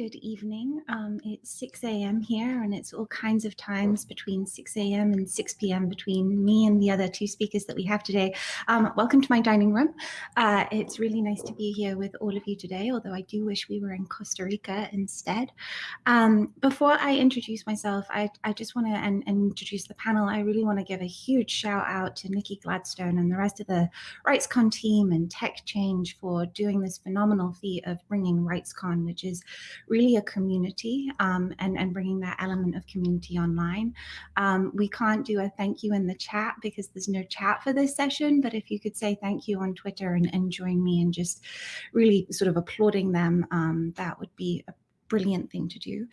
good evening. Um, it's 6 a.m. here, and it's all kinds of times between 6 a.m. and 6 p.m. between me and the other two speakers that we have today. Um, welcome to my dining room. Uh, it's really nice to be here with all of you today, although I do wish we were in Costa Rica instead. Um, before I introduce myself, I, I just want to introduce the panel. I really want to give a huge shout out to Nikki Gladstone and the rest of the RightsCon team and Tech Change for doing this phenomenal feat of bringing RightsCon, which is really a community um, and, and bringing that element of community online. Um, we can't do a thank you in the chat because there's no chat for this session, but if you could say thank you on Twitter and, and join me and just really sort of applauding them, um, that would be brilliant thing to do.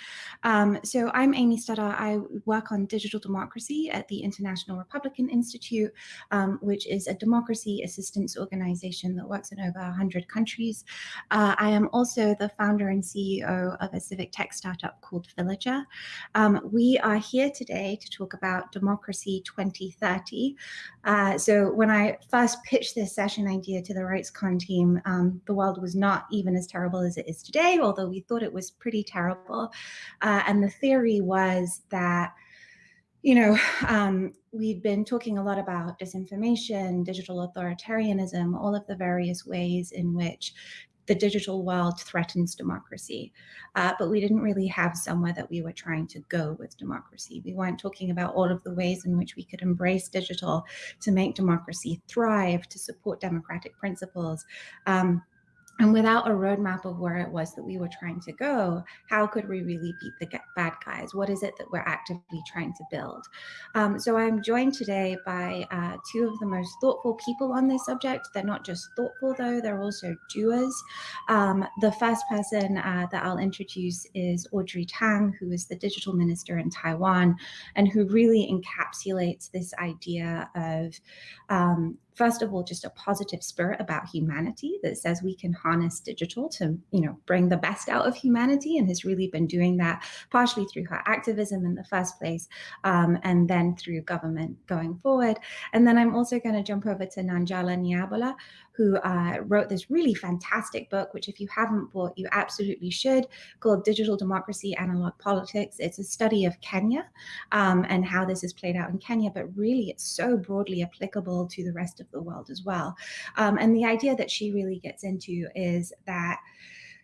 Um, so I'm Amy Studdart. I work on digital democracy at the International Republican Institute, um, which is a democracy assistance organization that works in over 100 countries. Uh, I am also the founder and CEO of a civic tech startup called Villager. Um, we are here today to talk about Democracy 2030. Uh, so when I first pitched this session idea to the RightsCon team, um, the world was not even as terrible as it is today, although we thought it was pretty terrible. Uh, and the theory was that, you know, um, we'd been talking a lot about disinformation, digital authoritarianism, all of the various ways in which the digital world threatens democracy. Uh, but we didn't really have somewhere that we were trying to go with democracy. We weren't talking about all of the ways in which we could embrace digital to make democracy thrive, to support democratic principles. Um, and without a roadmap of where it was that we were trying to go, how could we really beat the bad guys? What is it that we're actively trying to build? Um, so I'm joined today by uh, two of the most thoughtful people on this subject. They're not just thoughtful, though, they're also doers. Um, the first person uh, that I'll introduce is Audrey Tang, who is the digital minister in Taiwan, and who really encapsulates this idea of um, first of all, just a positive spirit about humanity that says we can harness digital to, you know, bring the best out of humanity and has really been doing that partially through her activism in the first place um, and then through government going forward. And then I'm also going to jump over to Nanjala Nyabola, who uh, wrote this really fantastic book, which if you haven't bought, you absolutely should, called Digital Democracy, Analog Politics. It's a study of Kenya um, and how this is played out in Kenya, but really it's so broadly applicable to the rest of the world as well. Um, and the idea that she really gets into is that,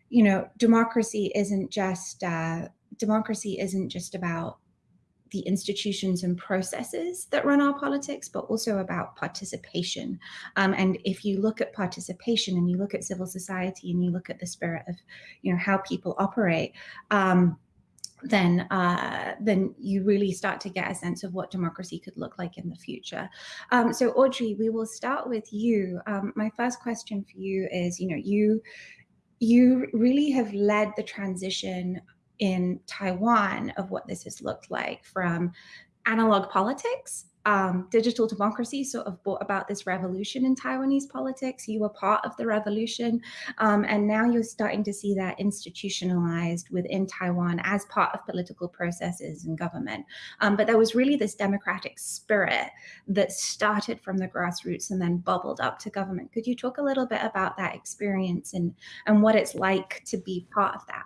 you know, democracy isn't just, uh, democracy isn't just about the institutions and processes that run our politics, but also about participation. Um, and if you look at participation and you look at civil society and you look at the spirit of, you know, how people operate, um, then uh, then you really start to get a sense of what democracy could look like in the future. Um, so Audrey, we will start with you. Um, my first question for you is, you know, you you really have led the transition in Taiwan of what this has looked like from analog politics um, digital democracy sort of brought about this revolution in Taiwanese politics. You were part of the revolution, um, and now you're starting to see that institutionalized within Taiwan as part of political processes and government. Um, but there was really this democratic spirit that started from the grassroots and then bubbled up to government. Could you talk a little bit about that experience and, and what it's like to be part of that?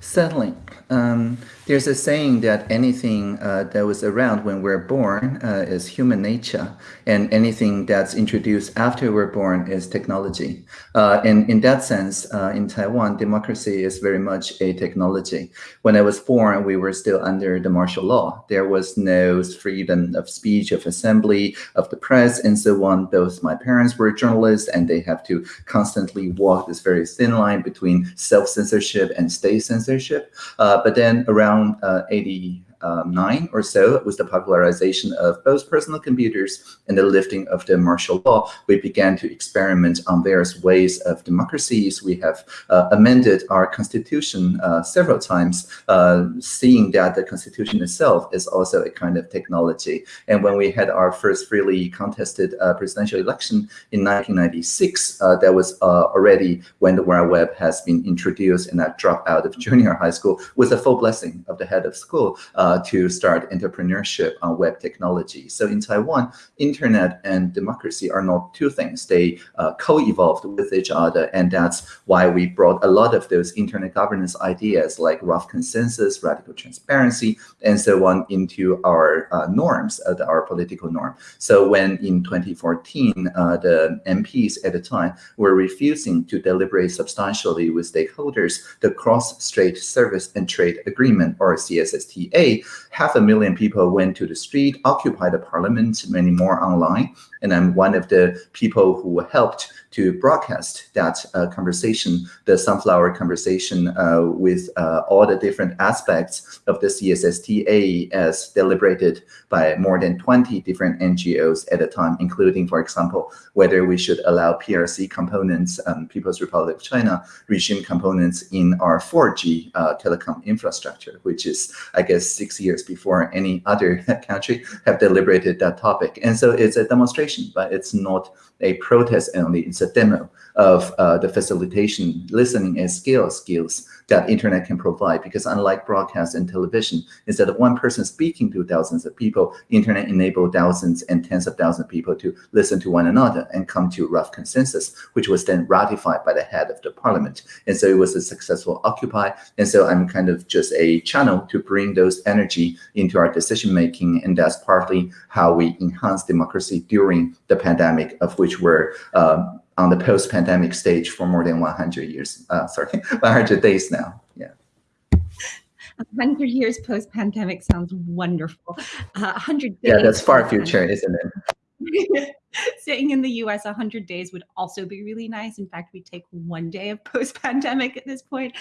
Certainly. Um, there's a saying that anything uh, that was around when we're born uh, is human nature, and anything that's introduced after we're born is technology. Uh, and in that sense, uh, in Taiwan, democracy is very much a technology. When I was born, we were still under the martial law. There was no freedom of speech, of assembly, of the press, and so on. Both my parents were journalists, and they have to constantly walk this very thin line between self-censorship and state censorship. But then around uh, 80, um, nine or so was the popularization of both personal computers and the lifting of the martial law. We began to experiment on various ways of democracies. We have uh, amended our constitution uh, several times, uh, seeing that the constitution itself is also a kind of technology. And when we had our first freely contested uh, presidential election in 1996, uh, that was uh, already when the World Web has been introduced and I dropped out of junior high school with a full blessing of the head of school. Uh, to start entrepreneurship on web technology. So in Taiwan, internet and democracy are not two things. They uh, co-evolved with each other. And that's why we brought a lot of those internet governance ideas like rough consensus, radical transparency, and so on into our uh, norms, our political norm. So when in 2014, uh, the MPs at the time were refusing to deliberate substantially with stakeholders the Cross-Strait Service and Trade Agreement, or CSSTA, half a million people went to the street, occupied the parliament, many more online, and I'm one of the people who helped to broadcast that uh, conversation, the sunflower conversation uh, with uh, all the different aspects of the CSSTA as deliberated by more than 20 different NGOs at a time, including, for example, whether we should allow PRC components, um, People's Republic of China regime components in our 4G uh, telecom infrastructure, which is, I guess, six years before any other country have deliberated that topic. And so it's a demonstration, but it's not a protest only. It's a demo of uh, the facilitation, listening and scale skills that internet can provide. Because unlike broadcast and television, instead of one person speaking to thousands of people, internet enabled thousands and tens of thousands of people to listen to one another and come to rough consensus, which was then ratified by the head of the parliament. And so it was a successful Occupy. And so I'm kind of just a channel to bring those energy into our decision making. And that's partly how we enhance democracy during the pandemic, of which we're um, on the post-pandemic stage for more than 100 years, uh, sorry, 100 days now, yeah. 100 years post-pandemic sounds wonderful. Uh, 100 Yeah, that's far future, isn't it? Staying in the US 100 days would also be really nice. In fact, we take one day of post-pandemic at this point.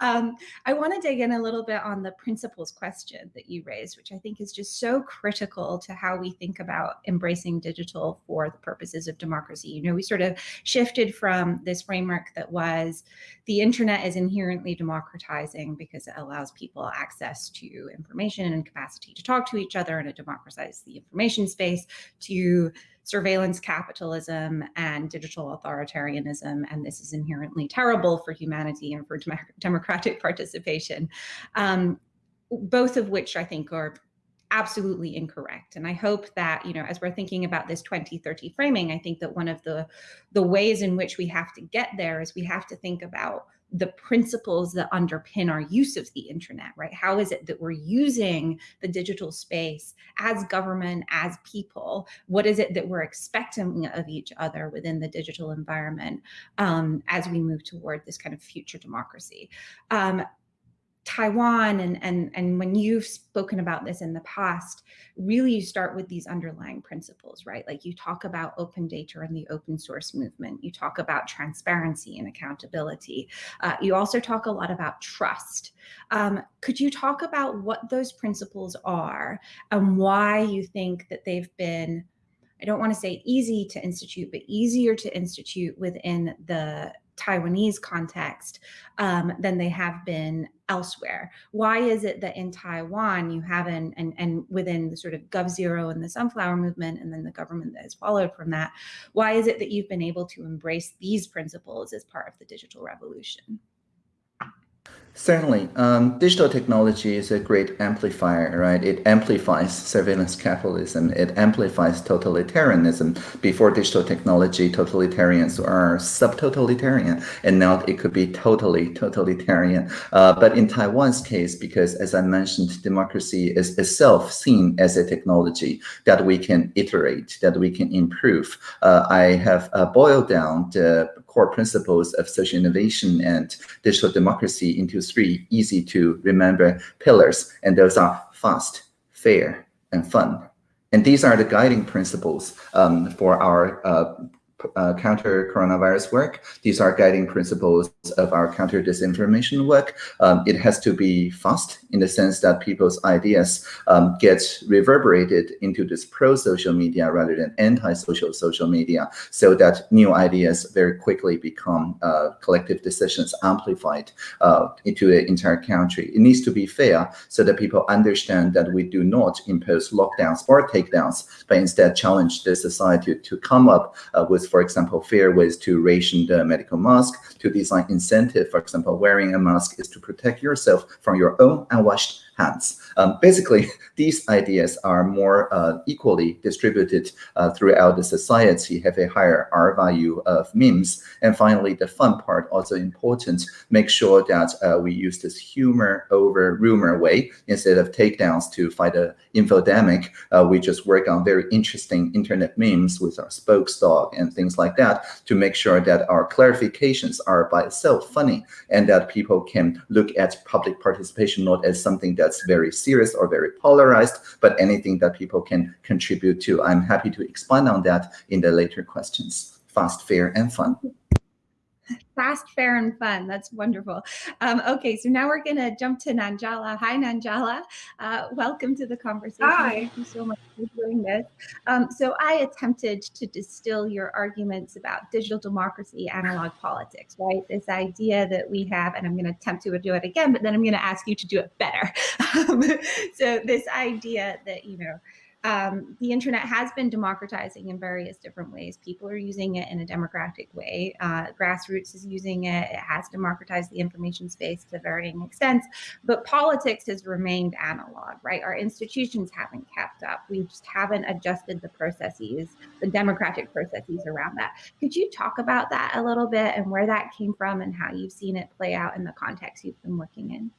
Um, I want to dig in a little bit on the principles question that you raised, which I think is just so critical to how we think about embracing digital for the purposes of democracy. You know, we sort of shifted from this framework that was the internet is inherently democratizing because it allows people access to information and capacity to talk to each other and it democratizes the information space to surveillance capitalism and digital authoritarianism, and this is inherently terrible for humanity and for dem democratic participation, um, both of which I think are absolutely incorrect. And I hope that, you know, as we're thinking about this 2030 framing, I think that one of the, the ways in which we have to get there is we have to think about the principles that underpin our use of the internet, right? How is it that we're using the digital space as government, as people? What is it that we're expecting of each other within the digital environment um, as we move toward this kind of future democracy? Um, Taiwan and, and, and when you've spoken about this in the past, really you start with these underlying principles, right? Like you talk about open data and the open source movement. You talk about transparency and accountability. Uh, you also talk a lot about trust. Um, could you talk about what those principles are and why you think that they've been I don't want to say easy to institute, but easier to institute within the Taiwanese context um, than they have been elsewhere. Why is it that in Taiwan you haven't, and, and within the sort of Gov Zero and the sunflower movement, and then the government that has followed from that, why is it that you've been able to embrace these principles as part of the digital revolution? Certainly. Um, digital technology is a great amplifier, right? It amplifies surveillance capitalism. It amplifies totalitarianism. Before digital technology, totalitarians are sub-totalitarian, and now it could be totally totalitarian. Uh, but in Taiwan's case, because as I mentioned, democracy is itself seen as a technology that we can iterate, that we can improve. Uh, I have uh, boiled down the core principles of social innovation and digital democracy into three easy to remember pillars. And those are fast, fair, and fun. And these are the guiding principles um, for our uh, uh, counter coronavirus work. These are guiding principles of our counter disinformation work. Um, it has to be fast in the sense that people's ideas um, get reverberated into this pro-social media rather than anti-social social media so that new ideas very quickly become uh, collective decisions amplified uh, into the entire country. It needs to be fair so that people understand that we do not impose lockdowns or takedowns, but instead challenge the society to come up uh, for example, fair ways to ration the medical mask, to design incentive. For example, wearing a mask is to protect yourself from your own unwashed hands. Um, basically, these ideas are more uh, equally distributed uh, throughout the society, have a higher R value of memes. And finally, the fun part, also important, make sure that uh, we use this humor over rumor way instead of takedowns to fight a infodemic. Uh, we just work on very interesting internet memes with our spokesdog and things like that to make sure that our clarifications are by itself funny and that people can look at public participation not as something that's very serious or very polarized, but anything that people can contribute to. I'm happy to expand on that in the later questions. Fast, fair, and fun fast, fair, and fun. That's wonderful. Um, okay, so now we're going to jump to Nanjala. Hi, Nanjala. Uh, welcome to the conversation. Hi. Thank you so much for doing this. Um, so I attempted to distill your arguments about digital democracy, analog politics, right? This idea that we have, and I'm going to attempt to do it again, but then I'm going to ask you to do it better. Um, so this idea that, you know, um, the internet has been democratizing in various different ways. People are using it in a democratic way. Uh, grassroots is using it. It has democratized the information space to varying extents, but politics has remained analog, right? Our institutions haven't kept up. We just haven't adjusted the processes, the democratic processes around that. Could you talk about that a little bit and where that came from and how you've seen it play out in the context you've been working in?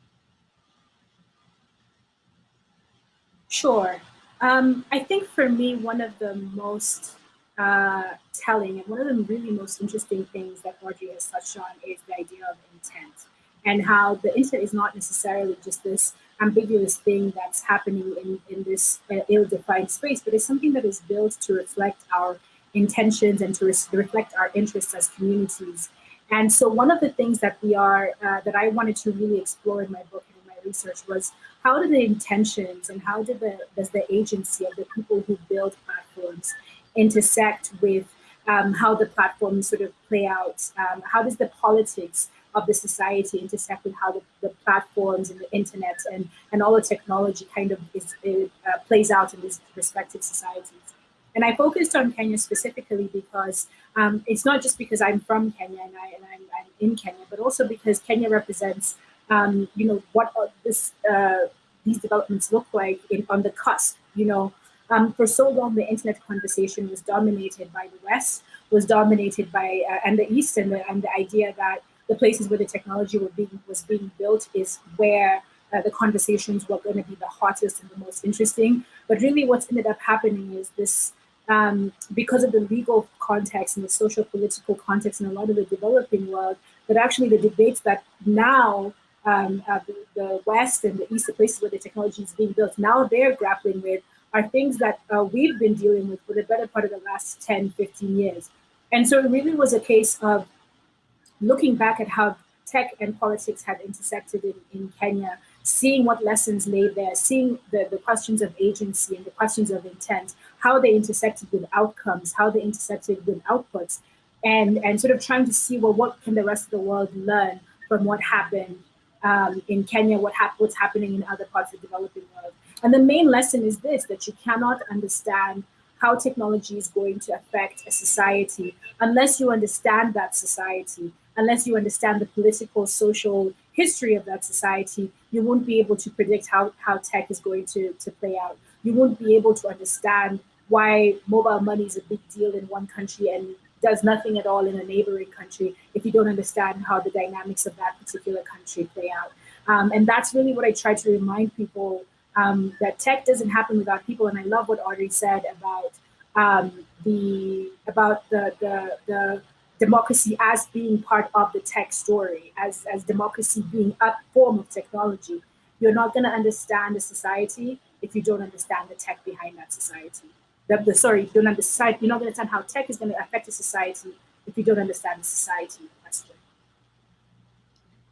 Sure. Um, I think for me, one of the most uh, telling and one of the really most interesting things that Audrey has touched on is the idea of intent and how the internet is not necessarily just this ambiguous thing that's happening in, in this uh, ill-defined space, but it's something that is built to reflect our intentions and to reflect our interests as communities. And so one of the things that we are, uh, that I wanted to really explore in my book research was how do the intentions and how did the, does the agency of the people who build platforms intersect with um, how the platforms sort of play out? Um, how does the politics of the society intersect with how the, the, platforms and the internet and, and all the technology kind of is, it, uh, plays out in these respective societies? And I focused on Kenya specifically because um, it's not just because I'm from Kenya and, I, I'm, in Kenya, but also because Kenya represents um, you know, what this uh, these developments look like in, on the cusp. You know, um, for so long, the internet conversation was dominated by the West, was dominated by uh, and the East, and the, and the idea that the places where the technology being, was being built is where uh, the conversations were going to be the hottest and the most interesting. But really, what's ended up happening is this. Um, because of the legal context and the social political context in a lot of the developing world, that actually the debates that now um, uh, the, the, West and the East, the places where the technology is being built, now they're grappling with are things that uh, we've been dealing with for the better part of the last 10, 15 years. And so it really was a case of looking back at how tech and politics had intersected in, in Kenya, seeing what lessons lay there, seeing the, the questions of agency and the questions of intent, how they intersected with outcomes, how they intersected with outputs, and, and sort of trying to see, well, what can the rest of the world learn from what happened um, in Kenya, what hap what's happening in other parts of the developing world. And the main lesson is this, that you cannot understand how technology is going to affect a society unless you understand that society, unless you understand the political, social history of that society, you won't be able to predict how, how tech is going to, to play out. You won't be able to understand why mobile money is a big deal in one country and does nothing at all in a neighboring country if you don't understand how the dynamics of that particular country play out. Um, and that's really what I try to remind people um, that tech doesn't happen without people. And I love what Audrey said about um, the about the, the, the democracy as being part of the tech story, as, as democracy being a form of technology. You're not going to understand a society if you don't understand the tech behind that society the, the sorry, you don't understand, you're not going to understand how tech is going to affect the society if you don't understand the society question.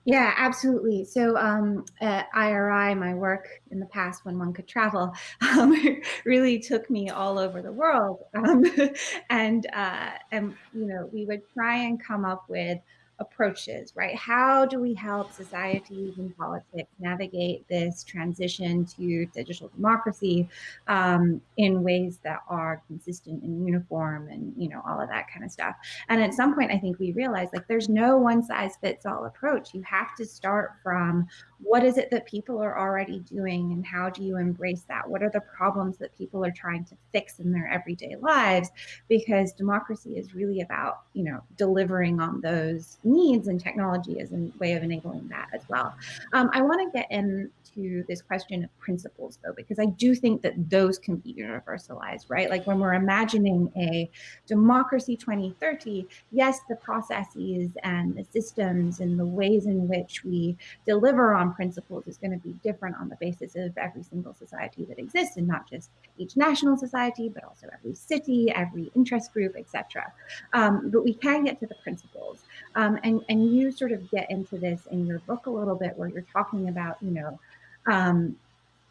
Yeah, absolutely. So um, at IRI, my work in the past when one could travel um, really took me all over the world. Um, and, uh, and, you know, we would try and come up with approaches, right? How do we help societies and politics navigate this transition to digital democracy um, in ways that are consistent and uniform and, you know, all of that kind of stuff. And at some point, I think we realized like there's no one size fits all approach. You have to start from what is it that people are already doing and how do you embrace that? What are the problems that people are trying to fix in their everyday lives? Because democracy is really about, you know, delivering on those needs and technology is a way of enabling that as well. Um, I want to get into this question of principles though, because I do think that those can be universalized, right? Like when we're imagining a democracy 2030, yes, the processes and the systems and the ways in which we deliver on principles is going to be different on the basis of every single society that exists and not just each national society, but also every city, every interest group, etc. Um, but we can get to the principles. Um, and, and you sort of get into this in your book a little bit where you're talking about, you know, um,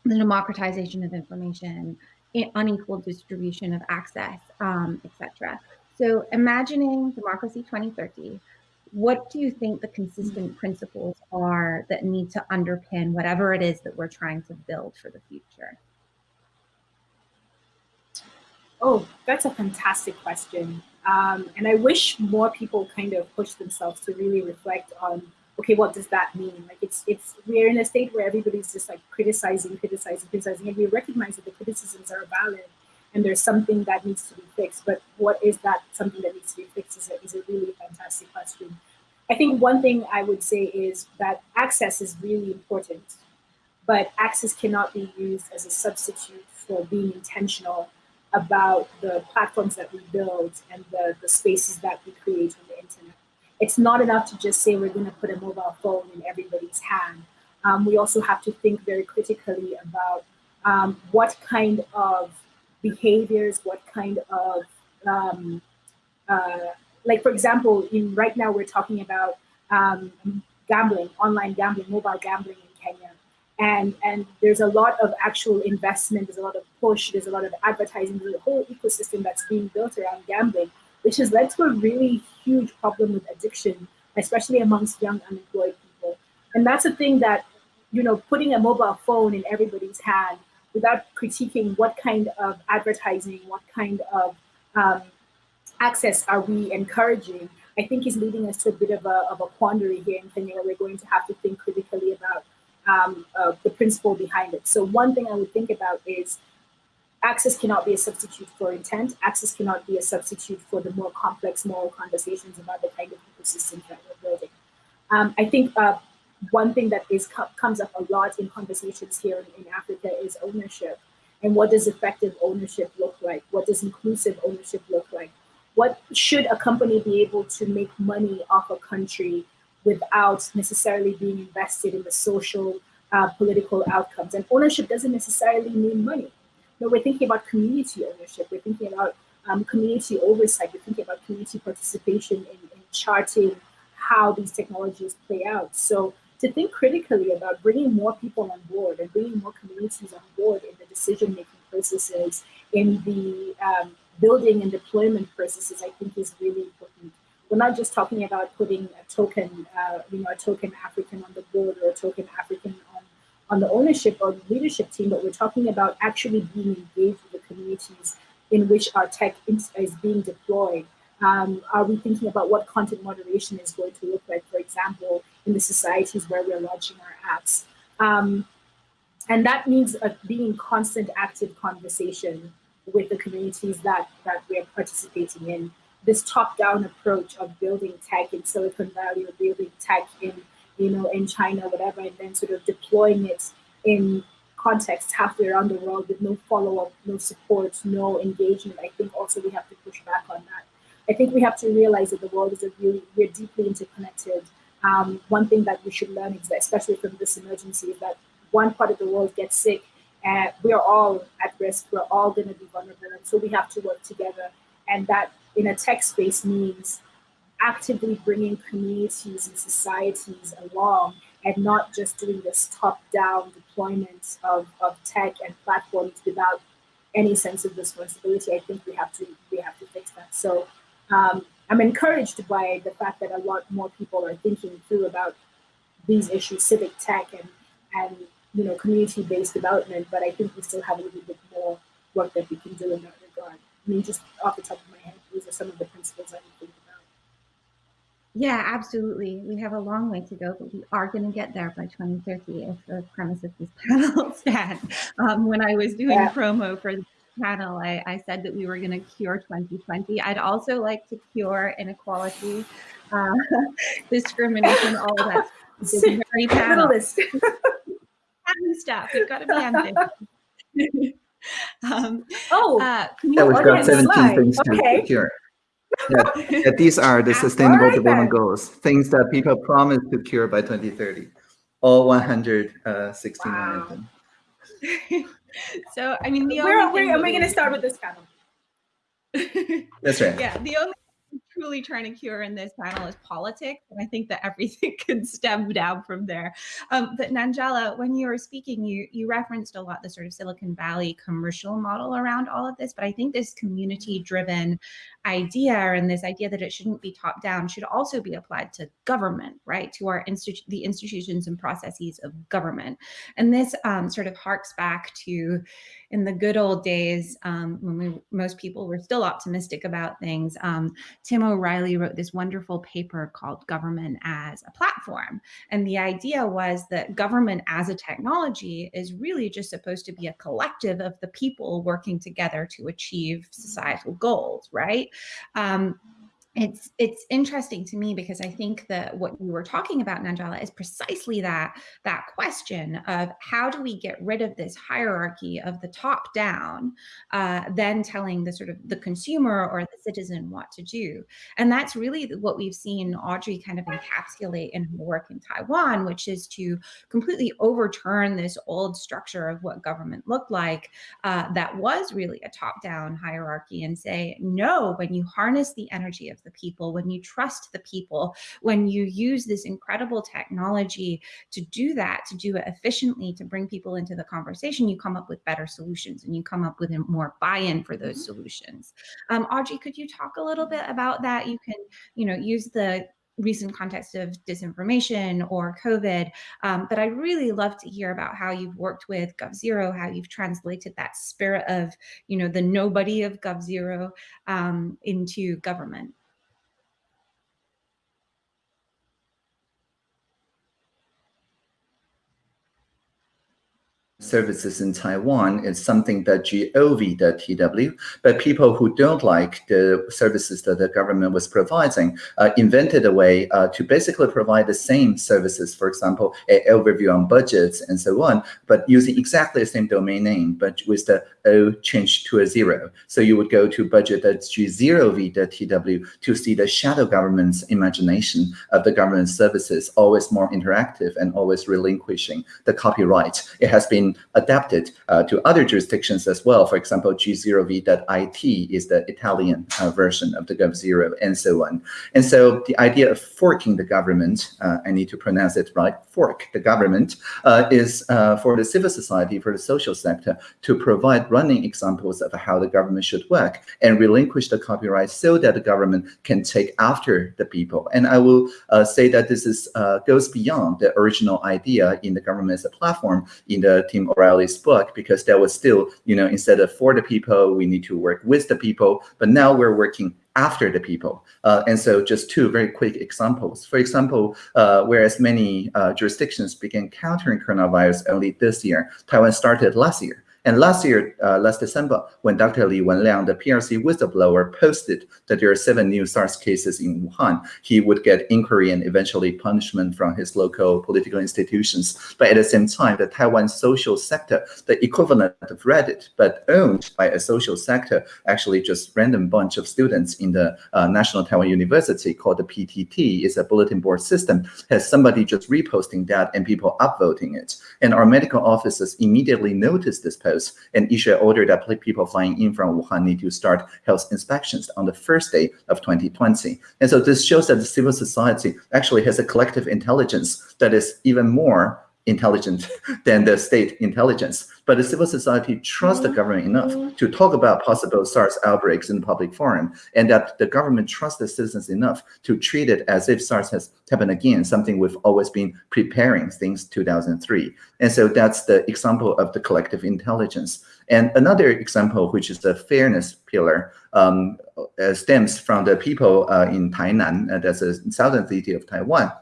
the democratization of information, unequal distribution of access, um, etc. So imagining democracy 2030, what do you think the consistent principles are that need to underpin whatever it is that we're trying to build for the future? Oh, that's a fantastic question. Um, and I wish more people kind of push themselves to really reflect on, okay, what does that mean? Like it's, it's, we're in a state where everybody's just like criticizing, criticizing, criticizing, and we recognize that the criticisms are valid and there's something that needs to be fixed. But what is that something that needs to be fixed is a, is a really fantastic question. I think one thing I would say is that access is really important, but access cannot be used as a substitute for being intentional about the platforms that we build and the, the spaces that we create on the internet. It's not enough to just say we're going to put a mobile phone in everybody's hand. Um, we also have to think very critically about um, what kind of behaviors, what kind of, um, uh, like for example, in right now we're talking about um, gambling, online gambling, mobile gambling in. And, and there's a lot of actual investment, there's a lot of push, there's a lot of advertising, there's a whole ecosystem that's being built around gambling, which has led to a really huge problem with addiction, especially amongst young unemployed people. And that's a thing that, you know, putting a mobile phone in everybody's hand without critiquing what kind of advertising, what kind of um, access are we encouraging, I think is leading us to a bit of a, of a quandary here in Kenya where we're going to have to think critically about um, uh, the principle behind it. So one thing I would think about is access cannot be a substitute for intent. Access cannot be a substitute for the more complex moral conversations about the kind of ecosystems that we're building. Um, I think uh, one thing that is comes up a lot in conversations here in, in Africa is ownership. And what does effective ownership look like? What does inclusive ownership look like? What should a company be able to make money off a country without necessarily being invested in the social, uh, political outcomes? And ownership doesn't necessarily mean money. No, we're thinking about community ownership. We're thinking about um, community oversight. We're thinking about community participation in, in charting how these technologies play out. So to think critically about bringing more people on board and bringing more communities on board in the decision-making processes, in the um, building and deployment processes, I think is really important. We're not just talking about putting a token, uh, you know, a token African on the board or a token African on, on the ownership or leadership team, but we're talking about actually being engaged with the communities in which our tech is being deployed. Um, are we thinking about what content moderation is going to look like, for example, in the societies where we're launching our apps? Um, and that means uh, being in constant active conversation with the communities that, that we're participating in. This top-down approach of building tech in Silicon Valley or building tech in, you know, in China, whatever, and then sort of deploying it in context halfway around the world with no follow-up, no support, no engagement. I think also we have to push back on that. I think we have to realize that the world is a really, we're deeply interconnected. Um, one thing that we should learn, is that, especially from this emergency, is that one part of the world gets sick and we are all at risk. We're all going to be vulnerable. And so we have to work together. And that in a tech space means actively bringing communities and societies along and not just doing this top-down deployment of, of tech and platforms without any sense of responsibility. I think we have to we have to fix that. So um, I'm encouraged by the fact that a lot more people are thinking through about these issues, civic tech and, and you know, community-based development, but I think we still have a little bit more work that we can do in that regard. I mean, just off the top of my head, these are some of the principles I would think about. Yeah, absolutely. We have a long way to go, but we are going to get there by 2030 if the premise of this panel stands. Um, when I was doing yeah. promo for the panel, I, I said that we were going to cure 2020. I'd also like to cure inequality, uh, discrimination, all of that. very panel. stuff. We've got to be ambitious. um, oh, uh, yeah, we've got 17 things okay. to cure. Yeah, yeah, these are the Sustainable right, Development then. Goals, things that people promise to cure by 2030. All 169 wow. of them. so, I mean, the where, where are we going to start with this panel? That's right. Yeah, the only truly trying to cure in this panel is politics. And I think that everything can stem down from there. Um, but Nanjala, when you were speaking, you, you referenced a lot the sort of Silicon Valley commercial model around all of this. But I think this community driven idea and this idea that it shouldn't be top down should also be applied to government, right? To our institu the institutions and processes of government. And this um, sort of harks back to in the good old days um, when we, most people were still optimistic about things. Um, Tim O'Reilly wrote this wonderful paper called Government as a Platform. And the idea was that government as a technology is really just supposed to be a collective of the people working together to achieve societal goals, right? Um, it's it's interesting to me because I think that what you were talking about, Nanjala, is precisely that that question of how do we get rid of this hierarchy of the top down, uh, then telling the sort of the consumer or the citizen what to do, and that's really what we've seen Audrey kind of encapsulate in her work in Taiwan, which is to completely overturn this old structure of what government looked like uh, that was really a top down hierarchy and say no when you harness the energy of the people, when you trust the people, when you use this incredible technology to do that, to do it efficiently, to bring people into the conversation, you come up with better solutions and you come up with more buy-in for those mm-hmm. solutions. Um, Audrey, could you talk a little bit about that? You can, you know, use the recent context of disinformation or COVID. Um, but I'd really love to hear about how you've worked with GovZero, how you've translated that spirit of, you know, the nobody of GovZero um, into government. Services in Taiwan is something that gov.tw, but people who don't like the services that the government was providing uh, invented a way uh, to basically provide the same services, for example, an overview on budgets and so on, but using exactly the same domain name, but with the O changed to a zero. So you would go to budget.g0v.tw to see the shadow government's imagination of the government services, always more interactive and always relinquishing the copyright. It has been adapted uh, to other jurisdictions as well. For example, G0v.it is the Italian uh, version of the GovZero and so on. And so the idea of forking the government, uh, I need to pronounce it right, fork the government, uh, is uh, for the civil society, for the social sector, to provide running examples of how the government should work and relinquish the copyright so that the government can take after the people. And I will uh, say that this is goes beyond the original idea in the government as a platform in the O'Reilly's book because there was still, you know, instead of for the people, we need to work with the people. But now we're working after the people. Uh, and so just two very quick examples. For example, uh, whereas many uh, jurisdictions began countering coronavirus only this year, Taiwan started last year. And last year, uh, last December, when Dr. Li Wenliang, the PRC whistleblower, posted that there are seven new SARS cases in Wuhan, he would get inquiry and eventually punishment from his local political institutions. But at the same time, the Taiwan social sector, the equivalent of Reddit, but owned by a social sector, actually just random bunch of students in the uh, National Taiwan University called the PTT, is a bulletin board system, has somebody just reposting that and people upvoting it. And our medical officers immediately noticed this post and issue an order that people flying in from Wuhan need to start health inspections on the first day of 2020. And so this shows that the civil society actually has a collective intelligence that is even more intelligent than the state intelligence. But the civil society trusts the government enough to talk about possible SARS outbreaks in the public forum, and that the government trusts the citizens enough to treat it as if SARS has happened again, something we've always been preparing since 2003. And so that's the example of the collective intelligence. And another example, which is the fairness pillar, um, uh, stems from the people uh, in Tainan, uh, that's a southern city of Taiwan,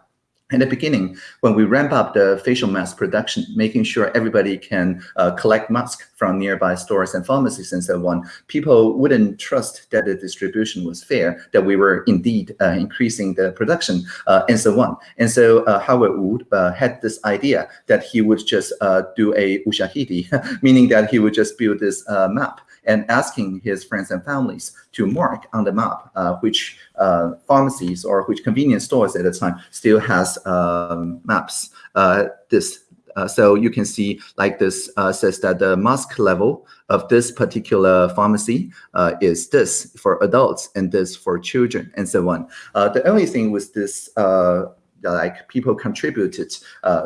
in the beginning, when we ramp up the facial mask production, making sure everybody can uh, collect masks from nearby stores and pharmacies and so on, people wouldn't trust that the distribution was fair, that we were indeed uh, increasing the production uh, and so on. And so uh, Howard Wu uh, had this idea that he would just uh, do a ushahidi, meaning that he would just build this map and asking his friends and families to mark on the map uh, which uh, pharmacies or which convenience stores at the time still has um, maps. Uh, this uh, so you can see like this uh, says that the mask level of this particular pharmacy uh, is this for adults and this for children and so on. the only thing with this like people contributed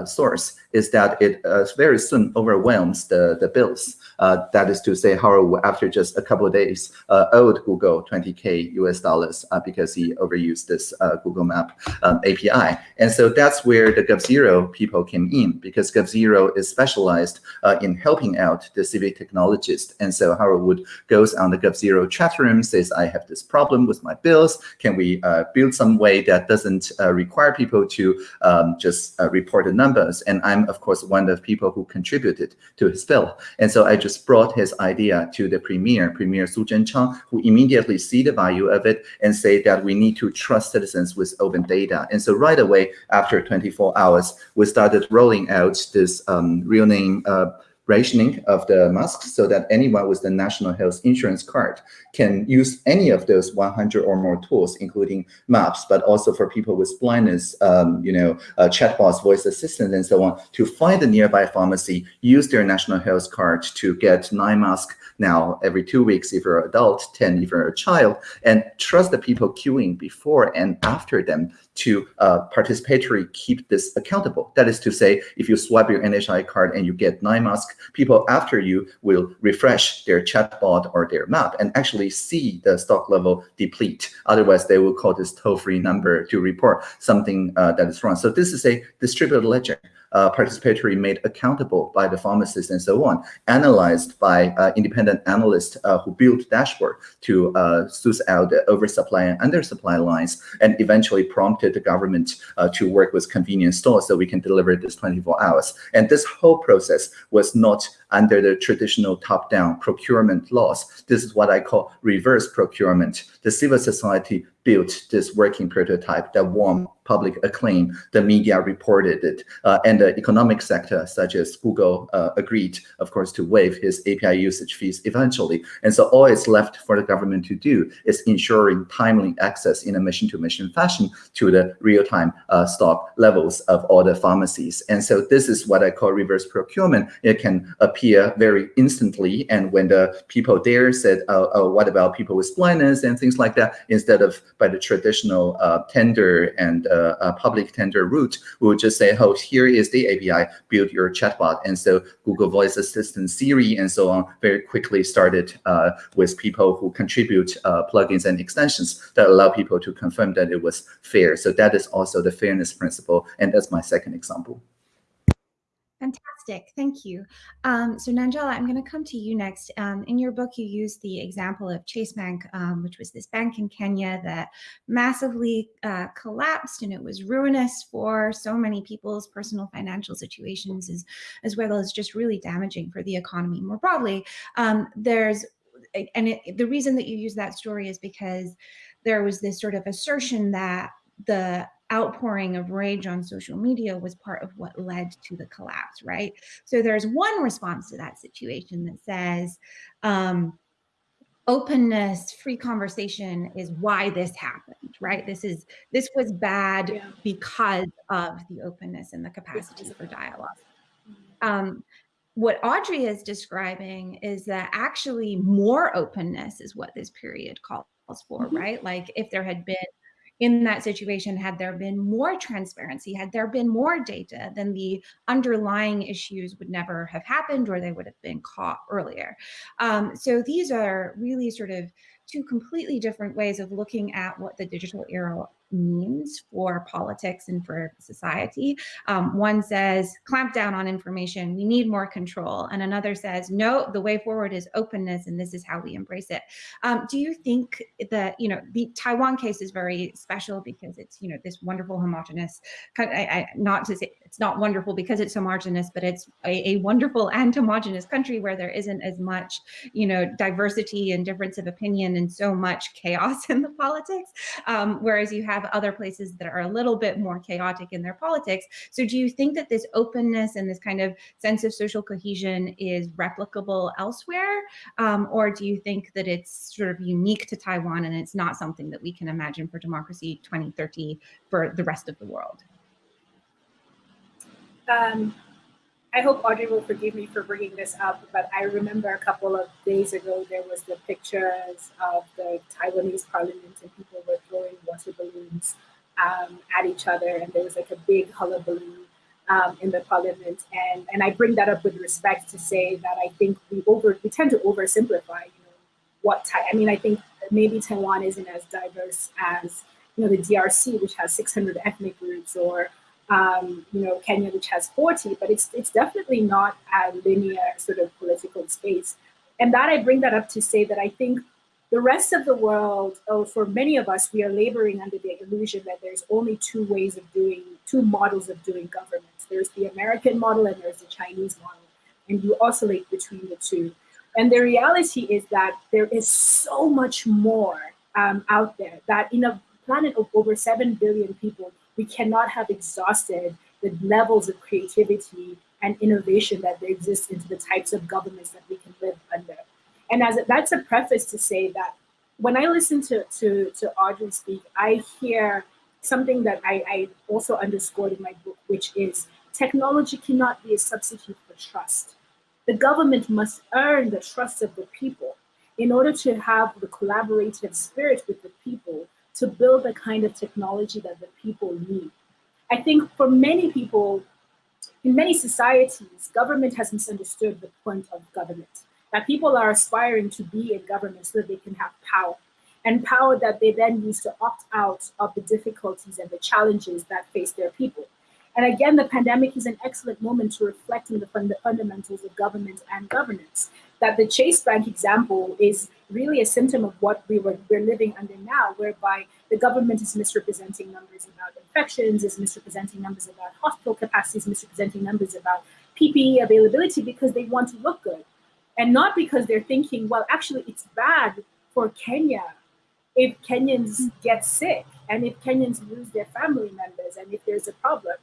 source is that it very soon overwhelms the, the bills. Uh, that is to say, Howard, after just a couple of days, uh, owed Google 20K US dollars uh, because he overused this uh, Google Map um, API. And so that's where the GovZero people came in because GovZero is specialized uh, in helping out the civic technologists. And so Howard Wu goes on the GovZero chat room, says, I have this problem with my bills. Can we uh, build some way that doesn't require people to um, just report the numbers? And I'm, of course, one of the people who contributed to his bill. And so I just brought his idea to the premier, Premier Su Tseng-chang, who immediately see the value of it and say that we need to trust citizens with open data. And so right away, after 24 hours, we started rolling out this um, real name uh, rationing of the masks so that anyone with the national health insurance card can use any of those 100 or more tools, including maps, but also for people with blindness, um, you know, uh, chatbots, voice assistants, and so on, to find the nearby pharmacy, use their national health card to get nine masks now every two weeks if you're an adult, 10 if you're a child, and trust the people queuing before and after them to uh, participatory keep this accountable. That is to say, if you swipe your NHI card and you get nine masks, people after you will refresh their chatbot or their map and actually see the stock level deplete. Otherwise, they will call this toll-free number to report something uh, that is wrong. So this is a distributed ledger uh, participatory made accountable by the pharmacists and so on, analyzed by uh, independent analysts uh, who built dashboard to uh, suss out the oversupply and undersupply lines, and eventually prompted the government uh, to work with convenience stores so we can deliver this 24 hours. And this whole process was not under the traditional top-down procurement laws. This is what I call reverse procurement. The civil society built this working prototype that won public acclaim. The media reported it, uh, and the economic sector, such as Google, uh, agreed, of course, to waive his API usage fees eventually. And so all it's left for the government to do is ensuring timely access in a mission-to-mission -mission fashion to the real-time uh, stock levels of all the pharmacies. And so this is what I call reverse procurement. It can appear very instantly, and when the people there said, oh, oh what about people with blindness and things like that, instead of by the traditional uh, tender and uh, uh, public tender route, we would just say, oh, here is the API, build your chatbot. And so Google Voice Assistant, Siri, and so on very quickly started uh, with people who contribute uh, plugins and extensions that allow people to confirm that it was fair. So that is also the fairness principle. And that's my second example. Fantastic, thank you. Um, so Nanjala, I'm going to come to you next. Um, in your book, you use the example of Chase Bank, um, which was this bank in Kenya that massively uh, collapsed and it was ruinous for so many people's personal financial situations as, as well as just really damaging for the economy more broadly. Um, there's, and it, the reason that you use that story is because there was this sort of assertion that the outpouring of rage on social media was part of what led to the collapse, right? So there's one response to that situation that says, um, openness, free conversation is why this happened, right? This is this was bad yeah. because of the openness and the capacity for dialogue. Mm-hmm. Um, what Audrey is describing is that actually more openness is what this period calls for, mm -hmm. right? Like if there had been in that situation, had there been more transparency, had there been more data, then the underlying issues would never have happened or they would have been caught earlier. Um, so these are really sort of two completely different ways of looking at what the digital era means for politics and for society. Um, one says, clamp down on information, we need more control. And another says, no, the way forward is openness and this is how we embrace it. Um, do you think that, you know, the Taiwan case is very special because it's, you know, this wonderful homogenous, I, I, not to say it's not wonderful because it's homogenous, but it's a, a wonderful and homogenous country where there isn't as much, you know, diversity and difference of opinion and so much chaos in the politics. Um, whereas you have have other places that are a little bit more chaotic in their politics. So do you think that this openness and this kind of sense of social cohesion is replicable elsewhere? Um, or do you think that it's sort of unique to Taiwan and it's not something that we can imagine for democracy 2030 for the rest of the world? Um, I hope Audrey will forgive me for bringing this up, but I remember a couple of days ago there was the pictures of the Taiwanese parliament and people were throwing water balloons um, at each other, and there was like a big hullabaloo um, in the parliament. And and I bring that up with respect to say that I think we over we tend to oversimplify. You know what? I mean, I think maybe Taiwan isn't as diverse as you know the DRC, which has 600 ethnic groups, or um, you know, Kenya, which has 40, but it's it's definitely not a linear sort of political space. And that I bring that up to say that I think the rest of the world, oh, for many of us, we are laboring under the illusion that there's only two ways of doing, two models of doing government. There's the American model and there's the Chinese model. And you oscillate between the two. And the reality is that there is so much more um, out there that in a planet of over 7 billion people, we cannot have exhausted the levels of creativity and innovation that exists into the types of governments that we can live under. And as a, that's a preface to say that when I listen to, to, to Audrey speak, I hear something that I, I also underscored in my book, which is technology cannot be a substitute for trust. The government must earn the trust of the people in order to have the collaborative spirit with the people to build the kind of technology that the people need. I think for many people, in many societies, government has misunderstood the point of government, that people are aspiring to be in government so that they can have power, and power that they then use to opt out of the difficulties and the challenges that face their people. And again, the pandemic is an excellent moment to reflect on the fund fundamentals of government and governance. That the Chase Bank example is really a symptom of what we were, we're living under now, whereby the government is misrepresenting numbers about infections, is misrepresenting numbers about hospital capacities, misrepresenting numbers about PPE availability because they want to look good. And not because they're thinking, well, actually, it's bad for Kenya if Kenyans mm-hmm. get sick and if Kenyans lose their family members and if there's a problem.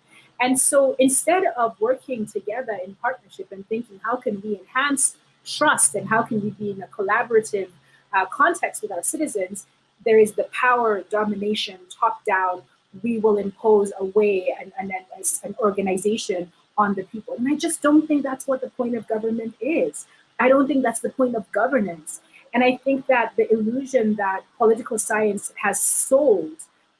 And so instead of working together in partnership and thinking, how can we enhance trust and how can we be in a collaborative uh, context with our citizens, there is the power domination top down. We will impose a way and, and, and an organization on the people. And I just don't think that's what the point of government is. I don't think that's the point of governance. And I think that the illusion that political science has sold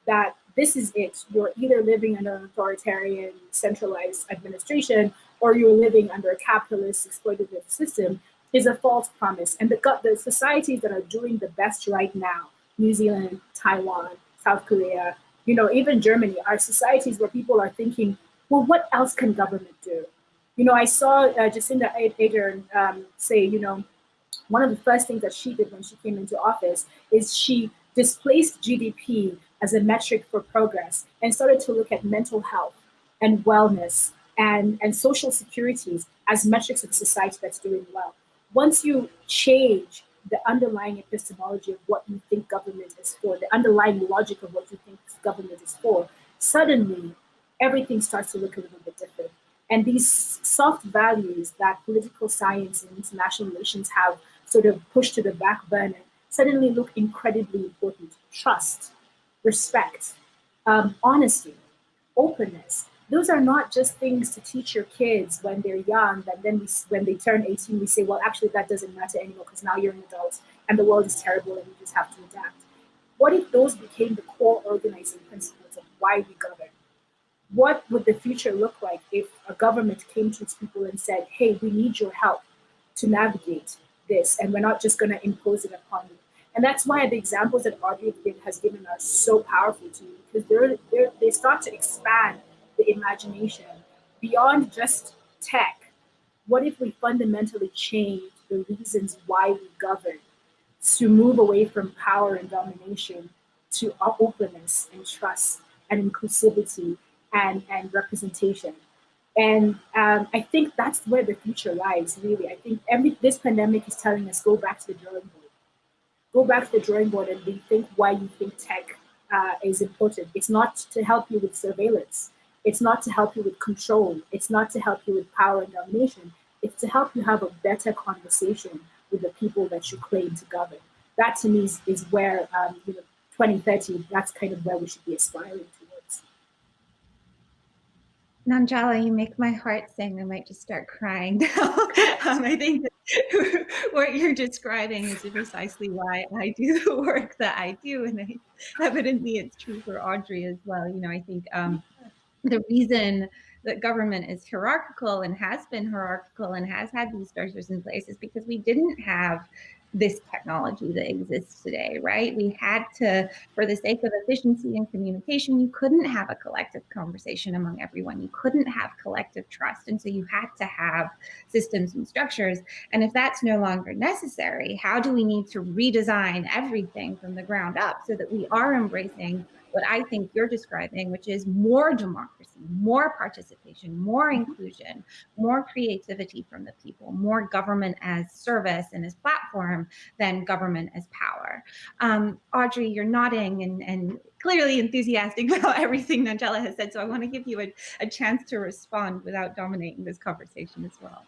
that this is it. You're either living under an authoritarian, centralized administration, or you're living under a capitalist, exploitative system, is a false promise. And the, the societies that are doing the best right now, New Zealand, Taiwan, South Korea, you know, even Germany, are societies where people are thinking, well, what else can government do? You know, I saw uh, Jacinda Ardern um, say, you know, one of the first things that she did when she came into office is she displaced GDP as a metric for progress and started to look at mental health and wellness and, and social securities as metrics of a society that's doing well. Once you change the underlying epistemology of what you think government is for, the underlying logic of what you think government is for, suddenly everything starts to look a little bit different. And these soft values that political science and international relations have sort of pushed to the back burner suddenly look incredibly important. Trust, respect, um, honesty, openness. Those are not just things to teach your kids when they're young, that then we, when they turn 18, we say, well, actually, that doesn't matter anymore because now you're an adult and the world is terrible and you just have to adapt. What if those became the core organizing principles of why we govern? What would the future look like if a government came to its people and said, hey, we need your help to navigate this, and we're not just going to impose it upon you? And that's why the examples that Audrey has given are so powerful to me, because they're, they're, they start to expand the imagination beyond just tech. What if we fundamentally change the reasons why we govern to move away from power and domination to openness and trust and inclusivity and, and representation. And um, I think that's where the future lies, really. I think every this pandemic is telling us go back to the drawing board. Go back to the drawing board and rethink why you think tech uh, is important. It's not to help you with surveillance. It's not to help you with control. It's not to help you with power and domination. It's to help you have a better conversation with the people that you claim to govern. That to me is, is where, um, you know, 2030, that's kind of where we should be aspiring towards. Nanjala, you make my heart sing. I might just start crying now. um, I think what you're describing is precisely why I do the work that I do. And I, evidently it's true for Audrey as well. You know, I think um, the reason that government is hierarchical and has been hierarchical and has had these structures in place is because we didn't have this technology that exists today, right? We had to, for the sake of efficiency and communication, you couldn't have a collective conversation among everyone. You couldn't have collective trust. And so you had to have systems and structures. And if that's no longer necessary, how do we need to redesign everything from the ground up so that we are embracing what I think you're describing, which is more democracy, more participation, more mm-hmm. inclusion, more creativity from the people, more government as service and as platform than government as power. Um, Audrey, you're nodding and, and clearly enthusiastic about everything Nanjala has said. So I want to give you a, a chance to respond without dominating this conversation as well.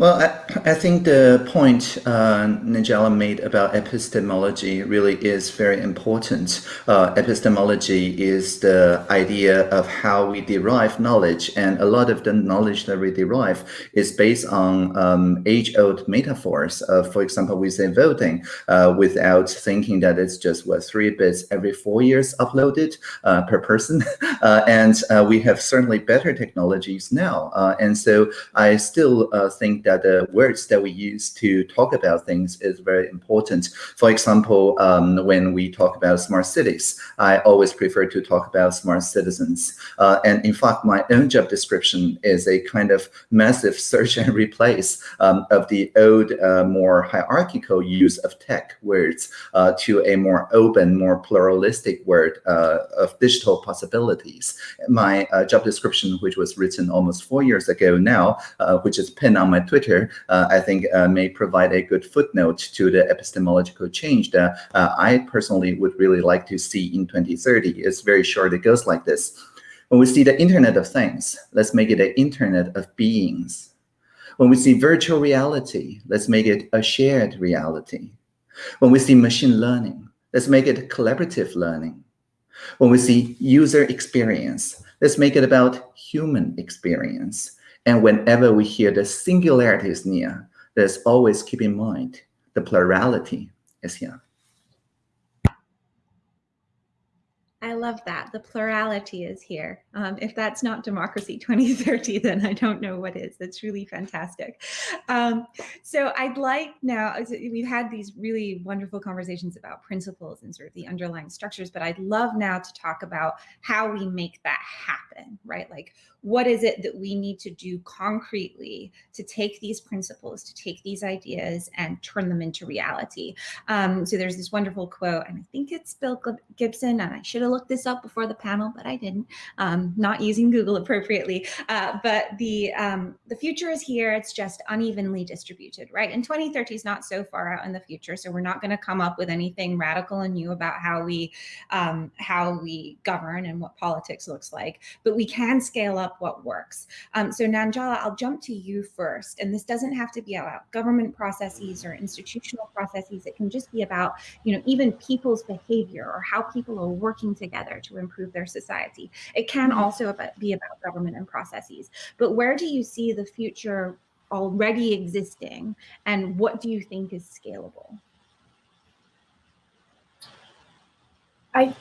Well, I, I, think the point uh, Nanjala made about epistemology really is very important. Uh, epistemology is the idea of how we derive knowledge, and a lot of the knowledge that we derive is based on um, age-old metaphors. Of, for example, we say voting uh, without thinking that it's just what three bits every four years uploaded uh, per person, uh, and uh, we have certainly better technologies now. and so I still think that the words that we use to talk about things is very important. For example, um, when we talk about smart cities, I always prefer to talk about smart citizens. Uh, and in fact, my own job description is a kind of massive search and replace um, of the old, uh, more hierarchical use of tech words uh, to a more open, more pluralistic word uh, of digital possibilities. My uh, job description, which was written almost four years ago now, uh, which is pinned on my Twitter, uh, I think uh, may provide a good footnote to the epistemological change that uh, I personally would really like to see in 2030. It's very short. It goes like this. When we see the Internet of Things, let's make it an Internet of Beings. When we see virtual reality, let's make it a shared reality. When we see machine learning, let's make it collaborative learning. When we see user experience, let's make it about human experience. And whenever we hear the singularity is near, let's always keep in mind the plurality is here. I love that. The plurality is here. Um, if that's not democracy 2030, then I don't know what is. That's really fantastic. Um, so I'd like now, we've had these really wonderful conversations about principles and sort of the underlying structures, but I'd love now to talk about how we make that happen, right? Like what is it that we need to do concretely to take these principles, to take these ideas and turn them into reality? Um, so there's this wonderful quote, and I think it's Bill Gibson, and I should have looked this up before the panel, but I didn't, um, not using Google appropriately. Uh, but the, um, the future is here, it's just unevenly distributed, right? And 2030 is not so far out in the future, so we're not gonna come up with anything radical and new about how we, um, how we govern and what politics looks like, but we can scale up up what works. Um, so Nanjala, I'll jump to you first. And this doesn't have to be about government processes or institutional processes. It can just be about, you know, even people's behavior or how people are working together to improve their society. It can mm-hmm. also be about government and processes. But where do you see the future already existing and what do you think is scalable? I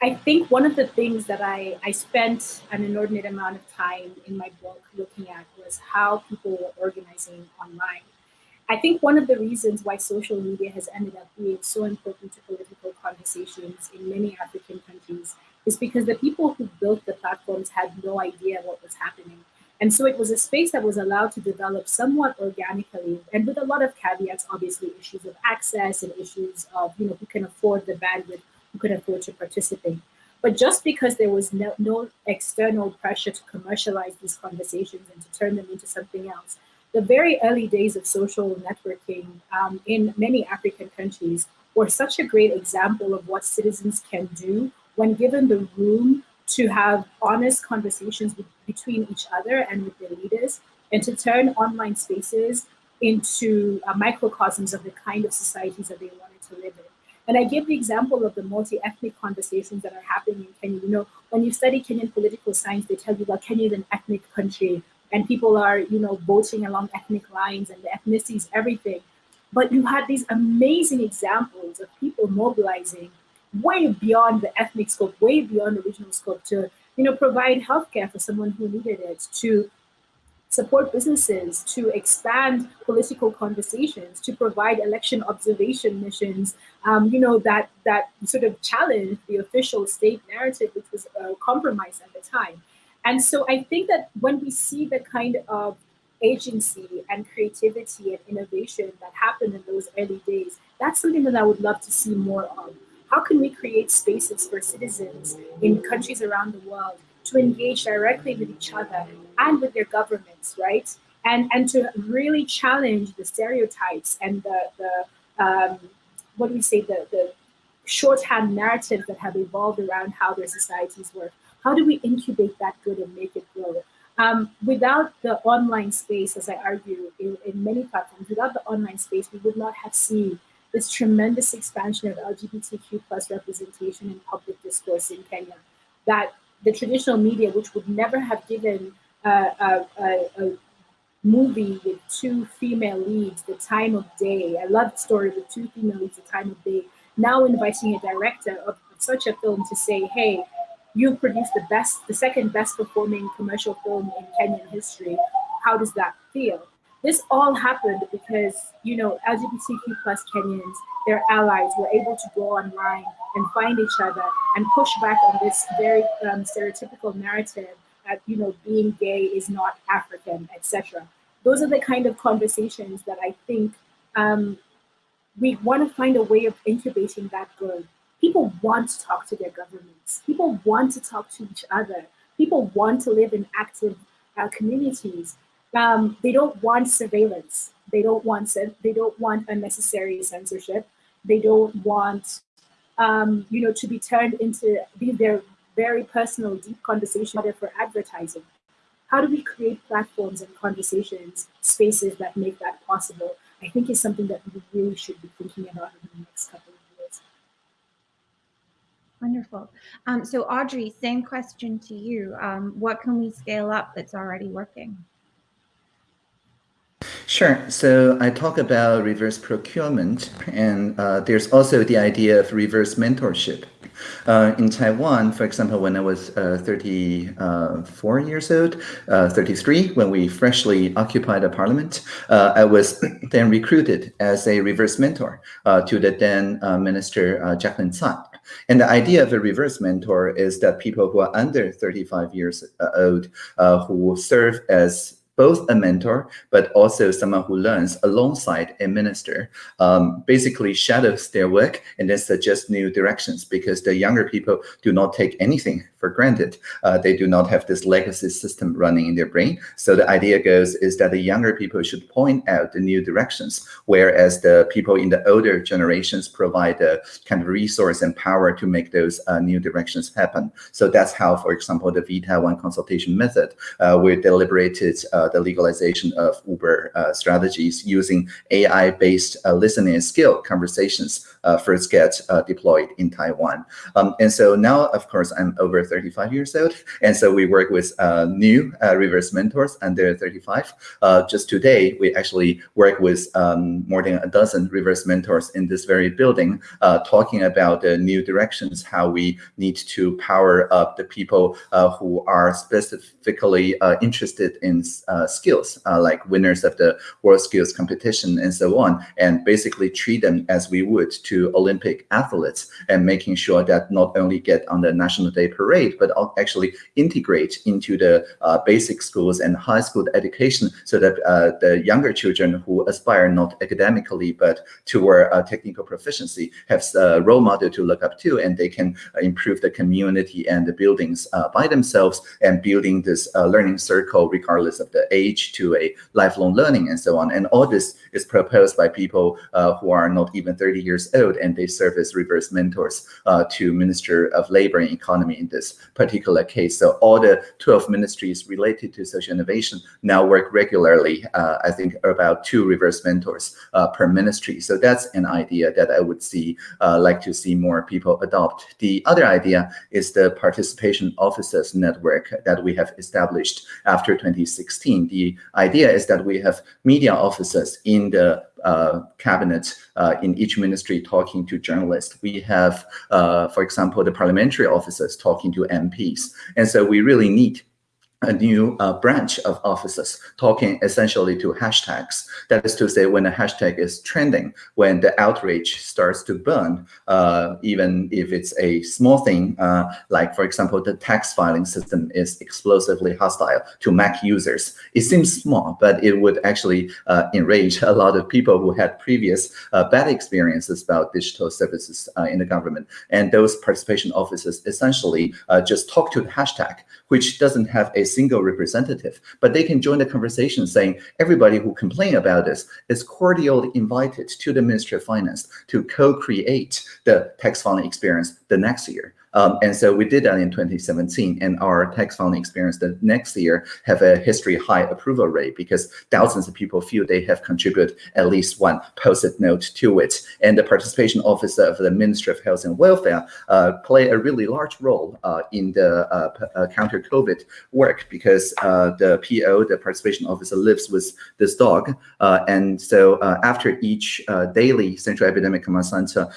I think one of the things that I, I spent an inordinate amount of time in my book looking at was how people were organizing online. I think one of the reasons why social media has ended up being so important to political conversations in many African countries is because the people who built the platforms had no idea what was happening. And so it was a space that was allowed to develop somewhat organically and with a lot of caveats, obviously issues of access and issues of, you know, who can afford the bandwidth, who can afford to participate. But just because there was no, no external pressure to commercialize these conversations and to turn them into something else, the very early days of social networking um, in many African countries were such a great example of what citizens can do when given the room to have honest conversations with, between each other and with their leaders, and to turn online spaces into uh, microcosms of the kind of societies that they wanted to live in. And I give the example of the multi-ethnic conversations that are happening in Kenya. You know, when you study Kenyan political science, they tell you that Kenya is an ethnic country and people are, you know, voting along ethnic lines and the ethnicity is everything. But you had these amazing examples of people mobilizing way beyond the ethnic scope, way beyond the regional scope to, you know, provide healthcare for someone who needed it, to support businesses, to expand political conversations, to provide election observation missions, um, you know, that, that sort of challenged the official state narrative, which was uh, compromised at the time. And so I think that when we see the kind of agency and creativity and innovation that happened in those early days, that's something that I would love to see more of. How can we create spaces for citizens in countries around the world to engage directly with each other and with their governments, right? And, and to really challenge the stereotypes and the, the um, what do we say, the, the shorthand narratives that have evolved around how their societies work. How do we incubate that good and make it grow? Um, without the online space, as I argue in, in many platforms, without the online space, we would not have seen this tremendous expansion of LGBTQ plus representation in public discourse in Kenya, that the traditional media, which would never have given a, a, a, movie with two female leads the time of day, I love story with two female leads the time of day, now inviting a director of such a film to say, hey, you produced the best, the second best performing commercial film in Kenyan history. How does that feel? This all happened because, you know, LGBTQ plus Kenyans, their allies were able to go online and find each other and push back on this very um, stereotypical narrative that, you know, being gay is not African, etc. Those are the kind of conversations that I think um, we want to find a way of incubating that good. People want to talk to their governments. People want to talk to each other. People want to live in active uh, communities um, they don't want surveillance. They don't want they don't want unnecessary censorship. They don't want um, you know to be turned into their very personal, deep conversation for advertising. How do we create platforms and conversations, spaces that make that possible? I think is something that we really should be thinking about in the next couple of. Wonderful. Um, so Audrey, same question to you. Um, what can we scale up that's already working? Sure. So I talk about reverse procurement, and uh, there's also the idea of reverse mentorship. Uh, in Taiwan, for example, when I was uh, 34 years old, uh, 33, when we freshly occupied the parliament, uh, I was then recruited as a reverse mentor uh, to the then Minister Jaclyn Tsai. And the idea of a reverse mentor is that people who are under 35 years old who serve as both a mentor, but also someone who learns alongside a minister, um, basically shadows their work and then suggests new directions because the younger people do not take anything for granted. Uh, they do not have this legacy system running in their brain. So the idea goes is that the younger people should point out the new directions, whereas the people in the older generations provide the kind of resource and power to make those uh, new directions happen. So that's how, for example, the vTaiwan consultation method, uh, we deliberated uh, the legalization of Uber uh, strategies using AI-based uh, listening skill conversations first get deployed in Taiwan. Um, and so now, of course, I'm over 35 years old. And so we work with uh, new uh, reverse mentors under 35. Uh, just today, we actually work with um, more than a dozen reverse mentors in this very building, uh, talking about the new directions, how we need to power up the people uh, who are specifically interested in skills, like winners of the World Skills Competition and so on, and basically treat them as we would to Olympic athletes and making sure that not only get on the National Day Parade, but actually integrate into the uh, basic schools and high school education so that uh, the younger children who aspire not academically, but toward uh, technical proficiency have a role model to look up to, and they can improve the community and the buildings uh, by themselves and building this uh, learning circle regardless of the age to a lifelong learning and so on. And all this is proposed by people uh, who are not even 30 years old, and they serve as reverse mentors to Minister of Labor and Economy in this particular case. So all the 12 ministries related to social innovation now work regularly. Uh, I think about two reverse mentors uh, per ministry. So that's an idea that I would see, uh, like to see more people adopt. The other idea is the participation officers network that we have established after 2016. The idea is that we have media officers in the uh, cabinet uh, in each ministry talking to journalists. We have, uh, for example, the parliamentary officers talking to MPs. And so we really need a new uh, branch of officers talking essentially to hashtags. That is to say, when a hashtag is trending, when the outrage starts to burn, uh, even if it's a small thing, uh, like, for example, the tax filing system is explosively hostile to Mac users. It seems small, but it would actually uh, enrage a lot of people who had previous uh, bad experiences about digital services uh, in the government. And those participation officers essentially just talk to the hashtag, which doesn't have a single representative, but they can join the conversation saying everybody who complain about this is cordially invited to the Ministry of Finance to co-create the tax filing experience the next year. Um, and so we did that in 2017, and our tax filing experience the next year have a history high approval rate because thousands of people feel they have contributed at least one post-it note to it. And the participation officer of the Ministry of Health and Welfare uh, play a really large role uh, in the uh, uh counter-COVID work because uh, the PO, the participation officer, lives with this dog. Uh, and so after each daily Central Epidemic Command Center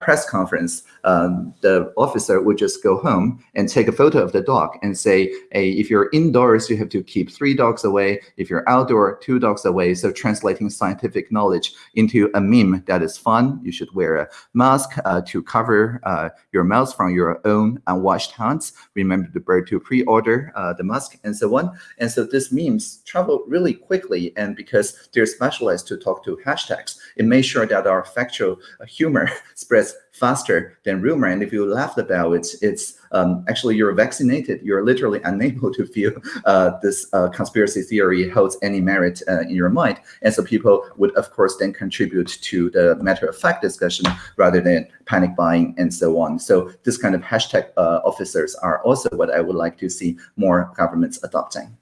press conference, um, the officer would just go home and take a photo of the dog and say, hey, if you're indoors, you have to keep three dogs away. If you're outdoor, two dogs away. So translating scientific knowledge into a meme that is fun. You should wear a mask uh, to cover uh, your mouth from your own unwashed hands. Remember the bird to pre-order uh, the mask and so on. And so these memes travel really quickly. And because they're specialized to talk to hashtags, it makes sure that our factual humor spreads faster than rumor. And if you laugh about it, it's um, actually you're vaccinated. You're literally unable to feel uh, this uh, conspiracy theory holds any merit uh, in your mind. And so people would, of course, then contribute to the matter of fact discussion rather than panic buying and so on. So this kind of hashtag uh, officers are also what I would like to see more governments adopting.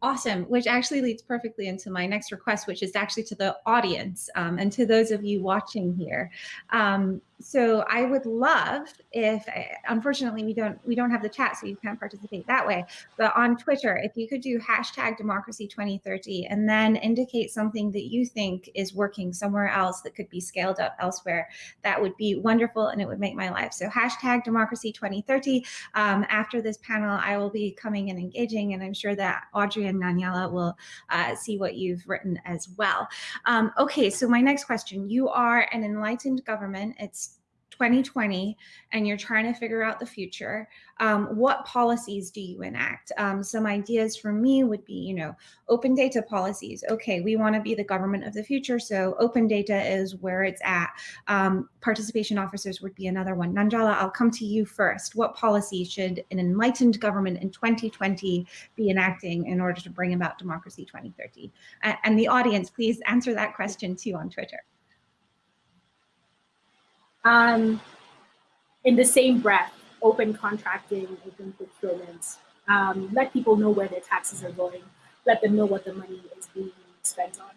Awesome, which actually leads perfectly into my next request, which is actually to the audience um, and to those of you watching here. Um, so I would love if, unfortunately, we don't we don't have the chat, so you can't participate that way. But on Twitter, if you could do hashtag democracy 2030 and then indicate something that you think is working somewhere else that could be scaled up elsewhere, that would be wonderful and it would make my life. So hashtag democracy 2030. Um, after this panel, I will be coming and engaging, and I'm sure that Audrey and Nanjala will uh, see what you've written as well. Um, okay, so my next question: You are an enlightened government. It's 2020 and you're trying to figure out the future, um, what policies do you enact? Um, some ideas for me would be, you know, open data policies. Okay, we want to be the government of the future, so open data is where it's at. Um, participation officers would be another one. Nanjala, I'll come to you first. What policy should an enlightened government in 2020 be enacting in order to bring about democracy 2030? and the audience, please answer that question too on Twitter. Um, in the same breath, open contracting, open procurement, um, let people know where their taxes are going, let them know what the money is being spent on.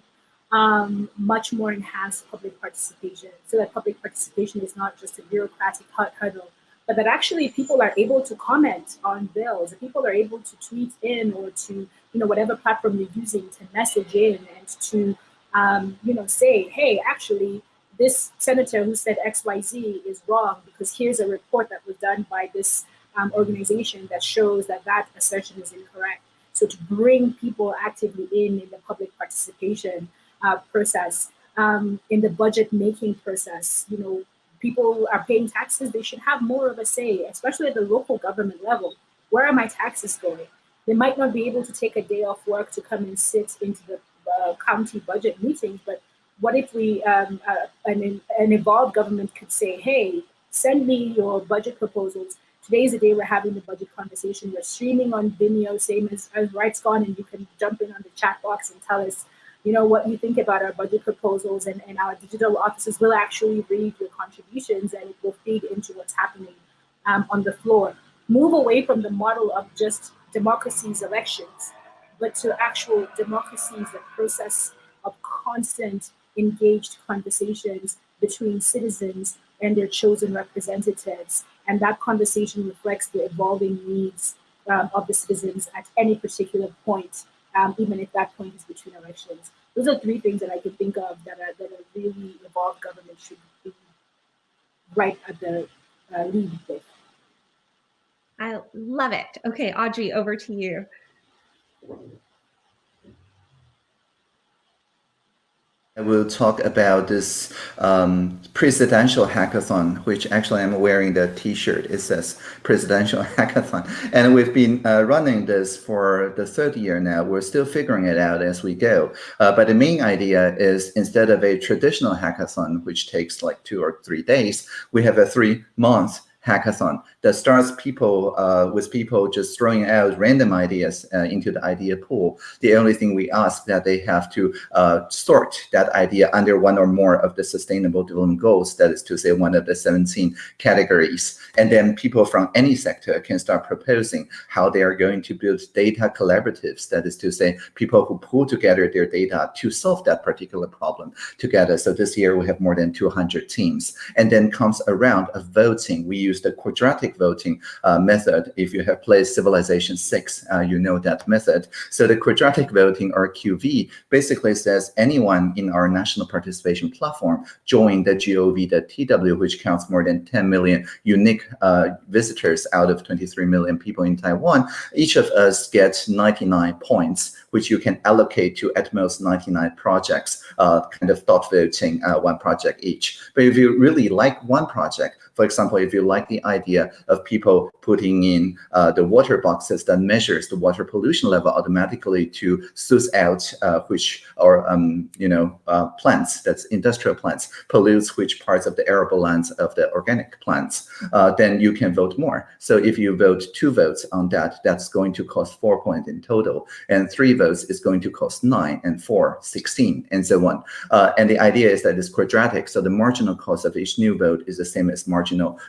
Um, much more enhanced public participation so that public participation is not just a bureaucratic hurdle, but that actually people are able to comment on bills, people are able to tweet in or to, you know, whatever platform you're using to message in and to, um, you know, say, hey, actually, this senator who said XYZ is wrong because here's a report that was done by this um, organization that shows that that assertion is incorrect. So to bring people actively in in the public participation uh, process, um, in the budget making process, you know, people are paying taxes, they should have more of a say, especially at the local government level. Where are my taxes going? They might not be able to take a day off work to come and sit into the uh, county budget meetings, but what if we, um, uh, an, an evolved government could say, hey, send me your budget proposals. Today's the day we're having the budget conversation. We're streaming on Vimeo, same as, as RightsCon, and you can jump in on the chat box and tell us you know, what you think about our budget proposals and, and our digital offices will actually read your contributions and it will feed into what's happening um, on the floor. Move away from the model of just democracy's elections, but to actual democracies, the process of constant engaged conversations between citizens and their chosen representatives. And that conversation reflects the evolving needs um, of the citizens at any particular point um, even if that point is between elections. Those are three things that I can think of that are, that are really evolved government should be right at the uh, lead with. I love it. Okay, Audrey, over to you. I will talk about this um, presidential hackathon, which actually I'm wearing the t-shirt. It says presidential hackathon. And we've been uh, running this for the third year now. We're still figuring it out as we go. Uh, but the main idea is instead of a traditional hackathon, which takes like two or three days, we have a three month hackathon that starts people uh, with people just throwing out random ideas uh, into the idea pool. The only thing we ask that they have to uh, sort that idea under one or more of the sustainable development goals, that is to say one of the 17 categories. And then people from any sector can start proposing how they are going to build data collaboratives, that is to say people who pull together their data to solve that particular problem together. So this year we have more than 200 teams. And then comes a round of voting. We use the quadratic voting uh, method. If you have played Civilization 6, uh, you know that method. So the quadratic voting or QV basically says anyone in our national participation platform join the gov.tw, which counts more than 10 million unique uh, visitors out of 23 million people in Taiwan. Each of us gets 99 points, which you can allocate to at most 99 projects, uh, kind of thought voting uh, one project each. But if you really like one project, for example, if you like the idea of people putting in uh, the water boxes that measures the water pollution level automatically to suss out uh, which or um, you know uh, plants that's industrial plants pollutes which parts of the arable lands of the organic plants, uh, then you can vote more. So if you vote two votes on that, that's going to cost four points in total, and three votes is going to cost nine, and four, 16, and so on. Uh, and the idea is that it's quadratic, so the marginal cost of each new vote is the same as marginal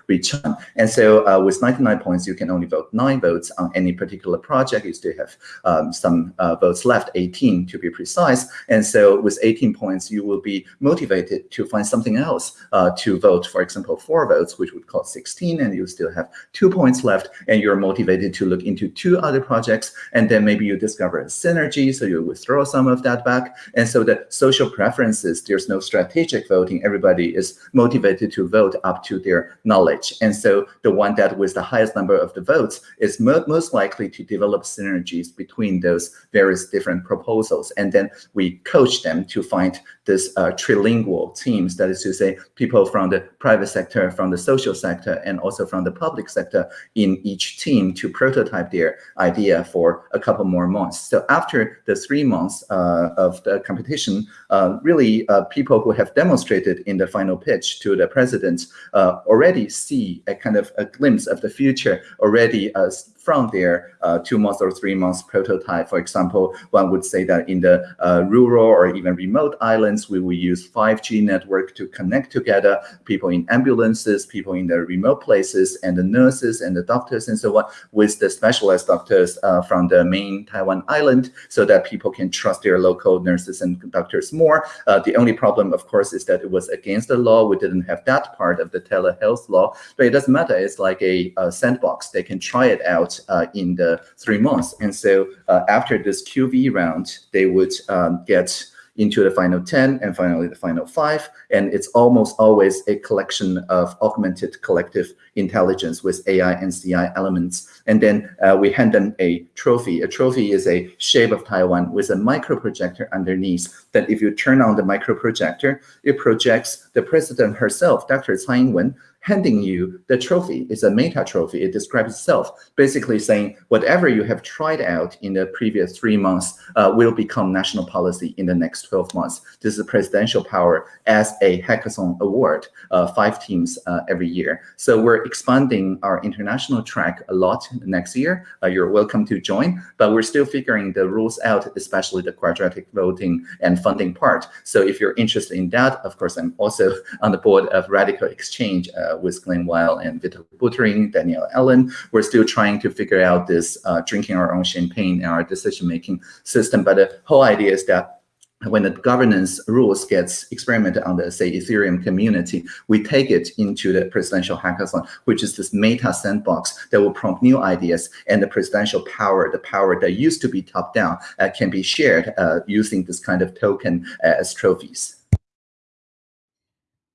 return. And so uh, with 99 points, you can only vote nine votes on any particular project. You still have um, some uh, votes left, 18 to be precise. And so with 18 points, you will be motivated to find something else uh, to vote. For example, four votes, which would cost 16, and you still have two points left, and you're motivated to look into two other projects, and then maybe you discover a synergy, so you withdraw some of that back. And so the social preferences, there's no strategic voting. Everybody is motivated to vote up to their knowledge. And so the one that with the highest number of the votes is mo most likely to develop synergies between those various different proposals. And then we coach them to find this uh, trilingual teams, that is to say, people from the private sector, from the social sector, and also from the public sector in each team to prototype their idea for a couple more months. So after the three months uh, of the competition, uh, really uh, people who have demonstrated in the final pitch to the president uh, already see a kind of a glimpse of the future already uh, from their uh, two months or three months prototype. For example, one would say that in the uh, rural or even remote islands, we will use 5G network to connect together people in ambulances, people in the remote places, and the nurses and the doctors and so on with the specialized doctors uh, from the main Taiwan island so that people can trust their local nurses and doctors more. Uh, the only problem, of course, is that it was against the law. We didn't have that part of the telehealth law, but it doesn't matter. It's like a, a sandbox. They can try it out uh, in the three months. And so uh, after this QV round, they would um, get into the final 10 and finally the final five. And it's almost always a collection of augmented collective intelligence with AI and CI elements. And then uh, we hand them a trophy. A trophy is a shape of Taiwan with a micro projector underneath that if you turn on the micro projector, it projects the president herself, Dr. Tsai Ing-wen, handing you the trophy. It's a meta trophy. It describes itself, basically saying whatever you have tried out in the previous three months uh, will become national policy in the next 12 months. This is presidential power as a hackathon award, uh, five teams uh, every year. So we're expanding our international track a lot next year. Uh, you're welcome to join, but we're still figuring the rules out, especially the quadratic voting and funding part. So if you're interested in that, of course, I'm also on the board of RadicalxChange, uh, with Glen Weyl and Vitalik Buterin, Danielle Allen. We're still trying to figure out this uh, drinking our own champagne and our decision-making system. But the whole idea is that when the governance rules gets experimented on the, say, Ethereum community, we take it into the presidential hackathon, which is this meta sandbox that will prompt new ideas and the presidential power, the power that used to be top-down, uh, can be shared uh, using this kind of token as trophies.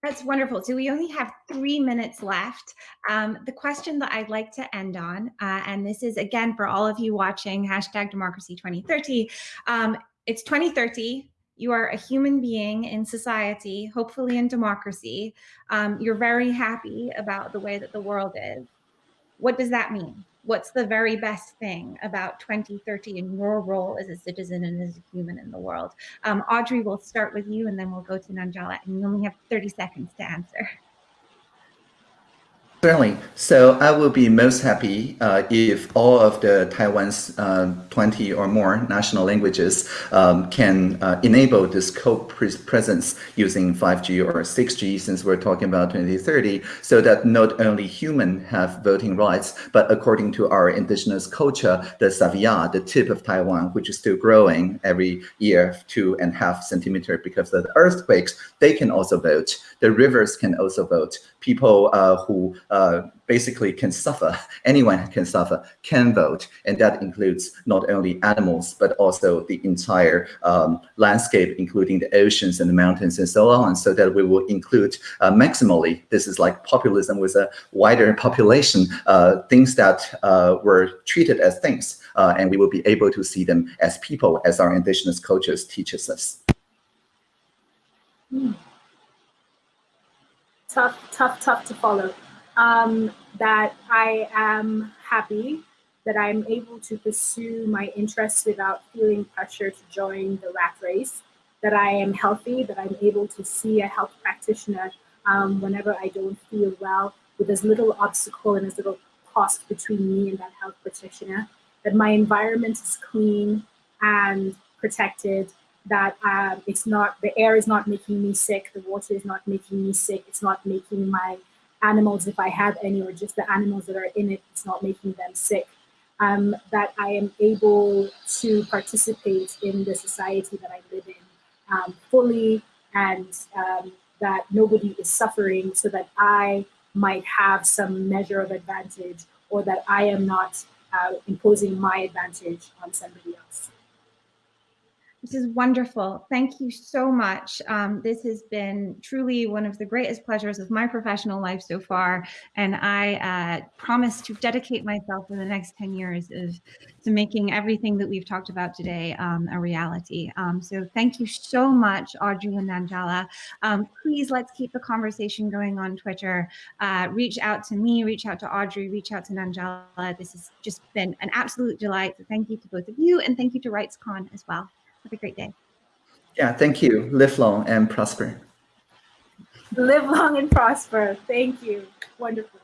That's wonderful. So we only have three minutes left. Um, the question that I'd like to end on, uh, and this is again for all of you watching hashtag democracy 2030. Um, it's 2030. You are a human being in society, hopefully in democracy. Um, you're very happy about the way that the world is. What does that mean? What's the very best thing about 2030 in your role as a citizen and as a human in the world? Um, Audrey, we'll start with you and then we'll go to Nanjala and you only have 30 seconds to answer. So I will be most happy uh, if all of the Taiwan's uh, 20 or more national languages um, can uh, enable this co-presence using 5G or 6G, since we're talking about 2030, so that not only human have voting rights, but according to our indigenous culture, the Savia, the tip of Taiwan, which is still growing every year, two and a half centimeter because of the earthquakes, they can also vote. The rivers can also vote. People uh, who uh, basically can suffer, anyone can suffer, can vote. And that includes not only animals, but also the entire um, landscape, including the oceans and the mountains and so on, so that we will include uh, maximally, this is like populism with a wider population, uh, things that uh, were treated as things, uh, and we will be able to see them as people, as our indigenous cultures teaches us. Mm. Tough, tough, tough to follow um, that I am happy that I'm able to pursue my interests without feeling pressure to join the rat race, that I am healthy, that I'm able to see a health practitioner um, whenever I don't feel well with as little obstacle and as little cost between me and that health practitioner, that my environment is clean and protected, that um, it's not, the air is not making me sick, the water is not making me sick, it's not making my animals, if I have any, or just the animals that are in it, it's not making them sick. Um, that I am able to participate in the society that I live in um, fully and um, that nobody is suffering so that I might have some measure of advantage or that I am not uh, imposing my advantage on somebody else. This is wonderful. Thank you so much. Um, this has been truly one of the greatest pleasures of my professional life so far. And I uh, promise to dedicate myself for the next 10 years of, to making everything that we've talked about today um, a reality. Um, so thank you so much, Audrey and Nanjala. Um, please let's keep the conversation going on Twitter. Uh, reach out to me, reach out to Audrey, reach out to Nanjala. This has just been an absolute delight. So thank you to both of you and thank you to RightsCon as well. Have a great day. Yeah, thank you. Live long and prosper. Live long and prosper. Thank you. Wonderful.